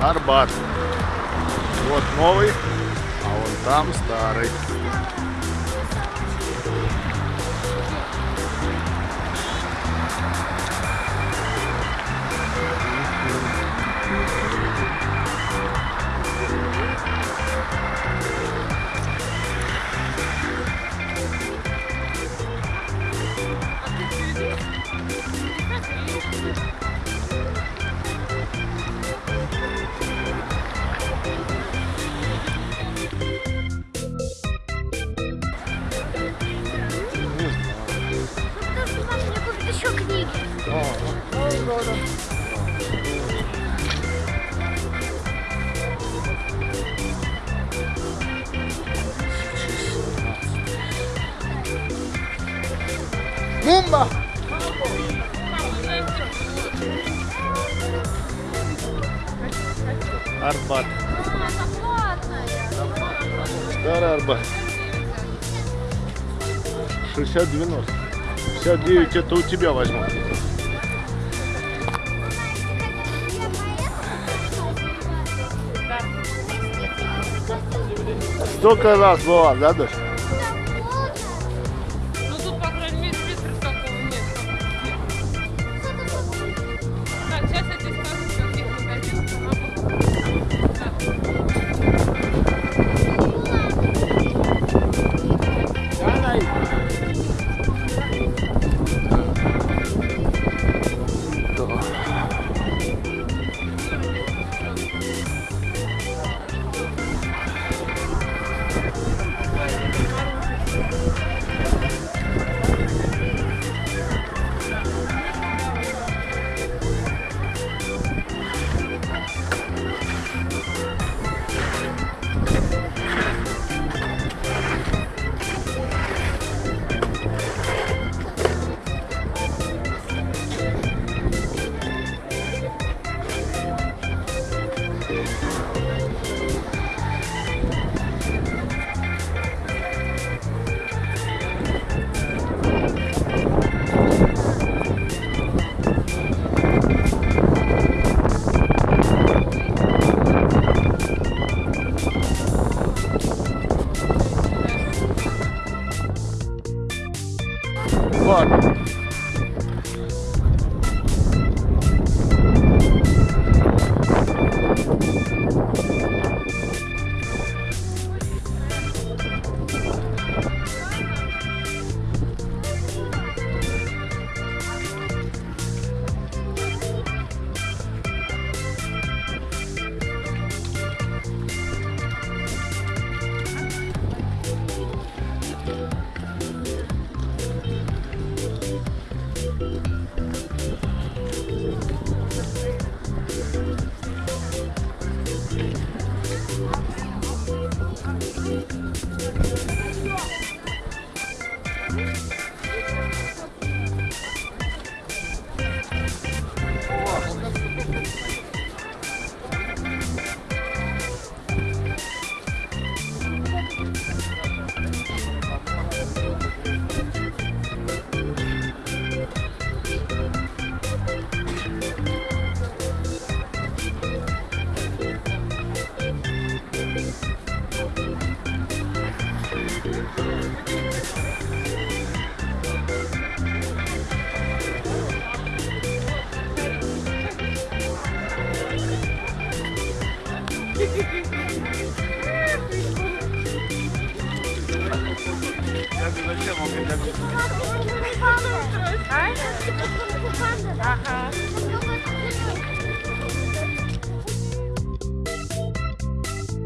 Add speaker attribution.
Speaker 1: Арбат. Вот новый, а вон там старый. Мумба! Арбат. Старый Арбат. 60-90. 59 это у тебя возьму.
Speaker 2: todas as vozes.
Speaker 1: Né,
Speaker 3: А?
Speaker 2: Ага.